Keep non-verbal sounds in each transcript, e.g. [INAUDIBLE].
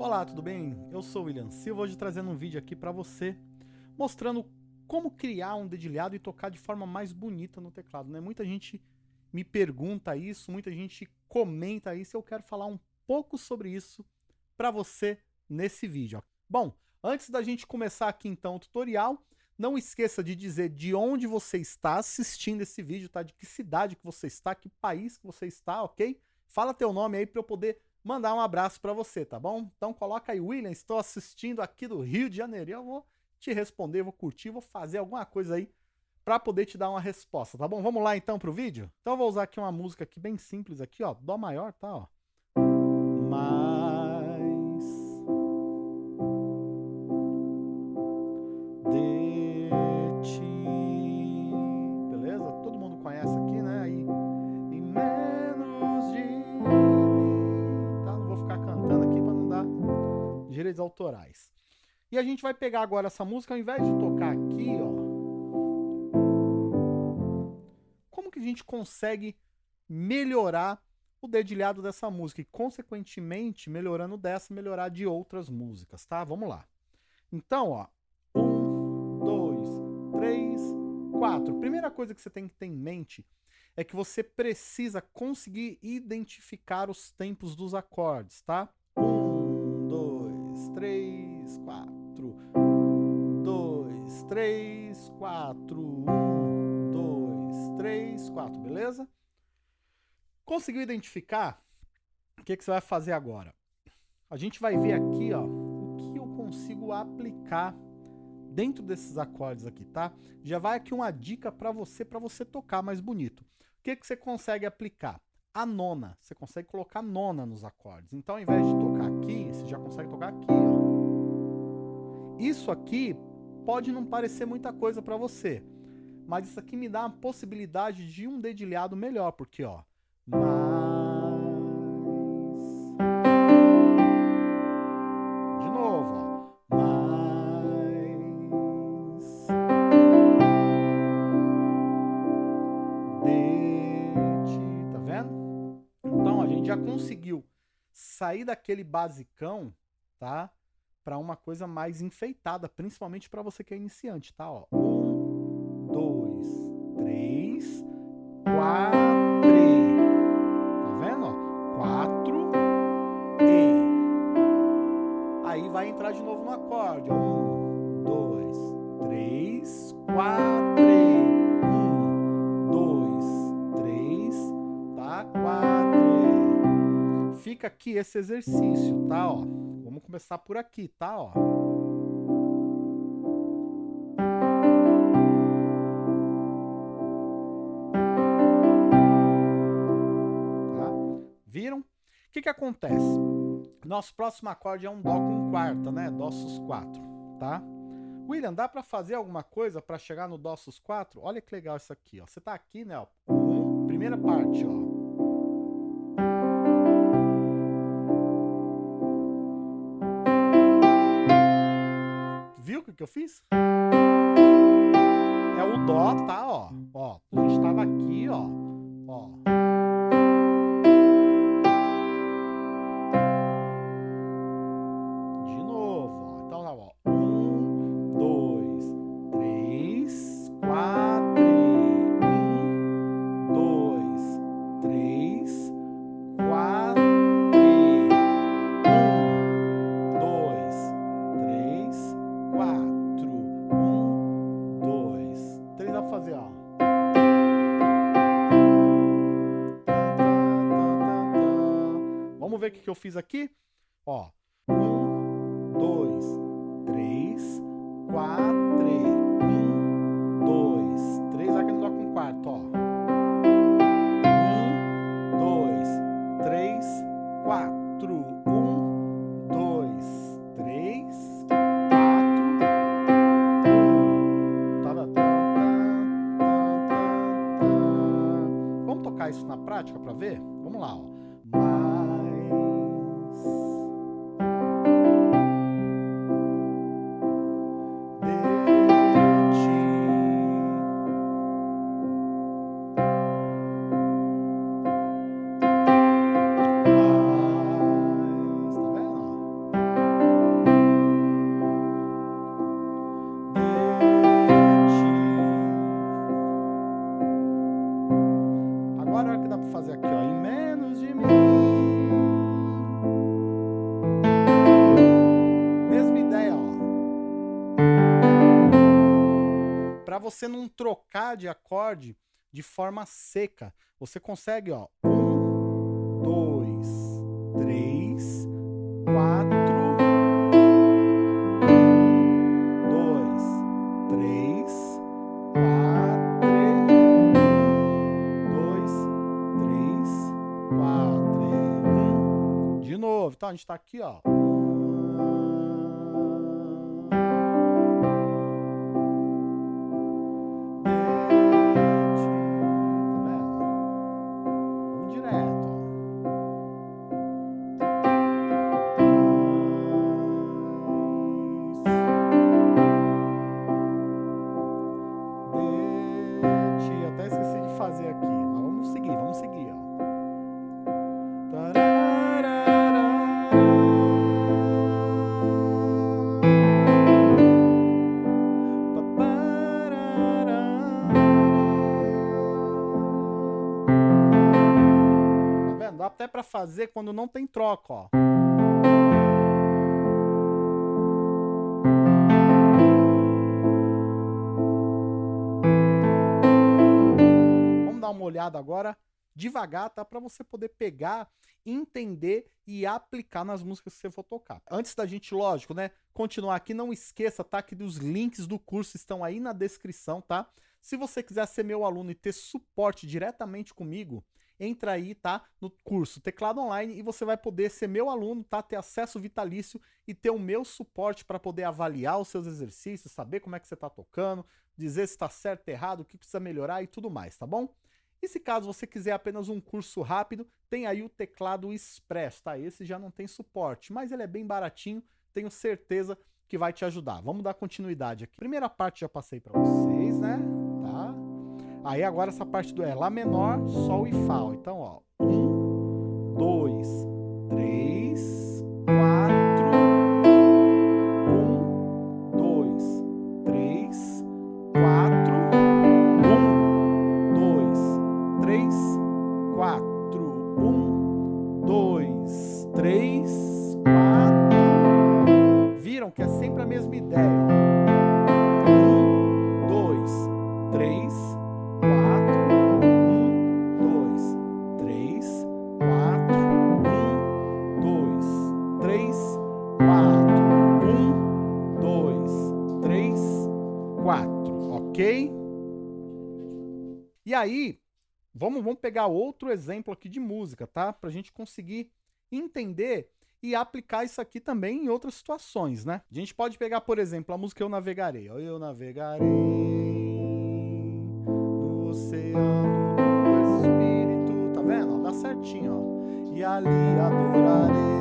Olá, tudo bem? Eu sou o William Silva, hoje trazendo um vídeo aqui para você, mostrando como criar um dedilhado e tocar de forma mais bonita no teclado. Né? Muita gente me pergunta isso, muita gente comenta isso, eu quero falar um pouco sobre isso para você nesse vídeo. Bom, antes da gente começar aqui então o tutorial, não esqueça de dizer de onde você está assistindo esse vídeo, tá? De que cidade que você está, que país que você está, ok? Fala teu nome aí para eu poder mandar um abraço para você, tá bom? Então coloca aí, William, estou assistindo aqui do Rio de Janeiro. Eu vou te responder, vou curtir, vou fazer alguma coisa aí para poder te dar uma resposta, tá bom? Vamos lá então pro vídeo? Então eu vou usar aqui uma música aqui bem simples aqui, ó, dó maior, tá, ó. Mais direitos autorais. E a gente vai pegar agora essa música, ao invés de tocar aqui, ó, como que a gente consegue melhorar o dedilhado dessa música e, consequentemente, melhorando dessa, melhorar de outras músicas, tá? Vamos lá. Então, ó, um, dois, três, quatro. Primeira coisa que você tem que ter em mente é que você precisa conseguir identificar os tempos dos acordes, tá? Três, quatro, dois, três, quatro, um, dois, três, quatro, beleza? Conseguiu identificar? O que, que você vai fazer agora? A gente vai ver aqui, ó, o que eu consigo aplicar dentro desses acordes aqui, tá? Já vai aqui uma dica para você, para você tocar mais bonito. O que, que você consegue aplicar? A nona. Você consegue colocar nona nos acordes. Então, ao invés de tocar aqui, você já consegue tocar aqui, ó. Isso aqui pode não parecer muita coisa para você, mas isso aqui me dá a possibilidade de um dedilhado melhor, porque ó, sair daquele basicão, tá? para uma coisa mais enfeitada, principalmente para você que é iniciante, tá? Ó. Um, dois, três, quatro. Tá vendo? Ó? Quatro e. Aí vai entrar de novo no acorde. Um, dois, três, quatro. Aqui esse exercício, tá? Ó. Vamos começar por aqui, tá? Ó. Tá? Viram? O que que acontece? Nosso próximo acorde é um Dó com quarta, né? Dó sus 4, tá? William, dá para fazer alguma coisa para chegar no Dó sus 4? Olha que legal isso aqui, ó. Você tá aqui, né? Ó. Primeira parte, ó. Que eu fiz? Eu fiz aqui? Ó, um, dois, três, quatro, um, dois, três, aqui no dó com quarto, ó. Um, dois, três, quatro, um, dois, três, quatro. Tá, tá, tá, Vamos tocar isso na prática para ver? Vamos lá, ó. Trocar de acorde de forma seca, você consegue, ó, um, dois, três, quatro, dois, três, quatro, dois, três, quatro. De novo, então a gente tá aqui, ó. Para fazer quando não tem troca, ó. Vamos dar uma olhada agora devagar, tá? Para você poder pegar, entender e aplicar nas músicas que você for tocar. Antes da gente, lógico, né, continuar aqui, não esqueça, tá? Que os links do curso estão aí na descrição, tá? Se você quiser ser meu aluno e ter suporte diretamente comigo, entra aí, tá? No curso Teclado Online e você vai poder ser meu aluno, tá? Ter acesso vitalício e ter o meu suporte para poder avaliar os seus exercícios, saber como é que você está tocando, dizer se está certo, errado, o que precisa melhorar e tudo mais, tá bom? E se caso você quiser apenas um curso rápido, tem aí o teclado Express, tá? Esse já não tem suporte, mas ele é bem baratinho, tenho certeza que vai te ajudar. Vamos dar continuidade aqui. Primeira parte já passei para vocês, né? Aí agora essa parte do é Lá menor, Sol e Fá. Então, ó. Um, dois, aí, vamos, vamos pegar outro exemplo aqui de música, tá? Pra gente conseguir entender e aplicar isso aqui também em outras situações, né? A gente pode pegar, por exemplo, a música Eu Navegarei. Eu navegarei no oceano do Espírito. Tá vendo? Dá certinho, ó. E ali adorarei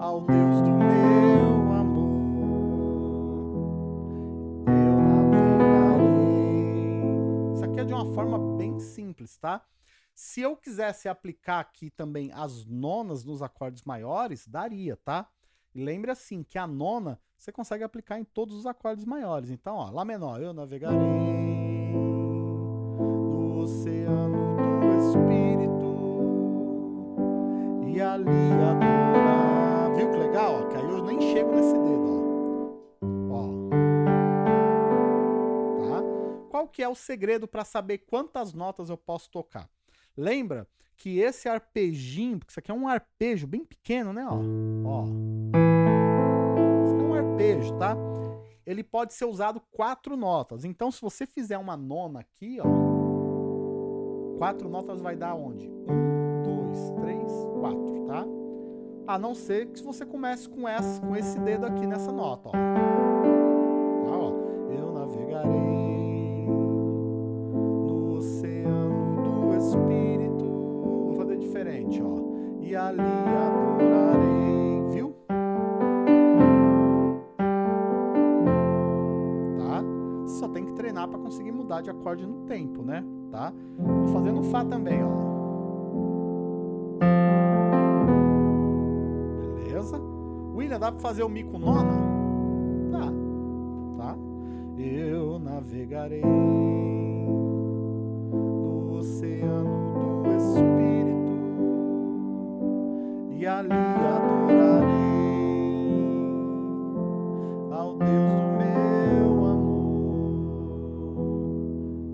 ao Deus do meu forma bem simples, tá? Se eu quisesse aplicar aqui também as nonas nos acordes maiores, daria, tá? Lembre assim, que a nona você consegue aplicar em todos os acordes maiores. Então, ó, Lá menor, eu navegarei no oceano do Espírito e ali adorar. Viu que legal? Ó, que aí eu nem chego nesse dedo, que é o segredo para saber quantas notas eu posso tocar? Lembra que esse arpejinho, porque isso aqui é um arpejo bem pequeno, né? Ó, ó. Isso aqui é um arpejo, tá? Ele pode ser usado quatro notas. Então, se você fizer uma nona aqui, ó, quatro notas vai dar onde? Um, dois, três, quatro, tá? A não ser que você comece com, essa, com esse dedo aqui nessa nota, ó. Espírito. Vou fazer diferente, ó. E ali adorarei, viu? Tá? Só tem que treinar para conseguir mudar de acorde no tempo, né? Tá? Vou fazer no Fá também, ó. Beleza? William, dá para fazer o Mi com nona? Dá. Tá? Eu navegarei oceano do Espírito e ali adorarei ao Deus do meu amor.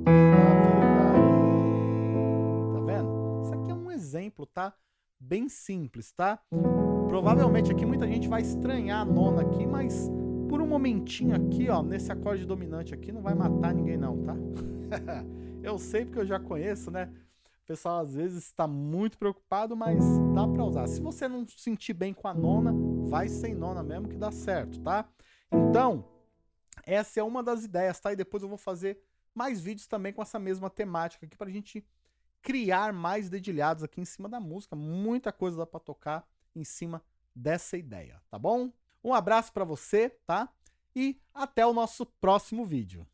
E navegarei. Tá vendo? Isso aqui é um exemplo, tá? Bem simples, tá? Provavelmente aqui muita gente vai estranhar a nona aqui, mas por um momentinho aqui, ó, nesse acorde dominante aqui, não vai matar ninguém não, tá? [LAUGHS] eu sei porque eu já conheço, né? O pessoal às vezes está muito preocupado, mas dá para usar. Se você não se sentir bem com a nona, vai sem nona mesmo que dá certo, tá? Então, essa é uma das ideias, tá? E depois eu vou fazer mais vídeos também com essa mesma temática aqui para a gente criar mais dedilhados aqui em cima da música. Muita coisa dá para tocar em cima dessa ideia, tá bom? Um abraço para você, tá? E até o nosso próximo vídeo.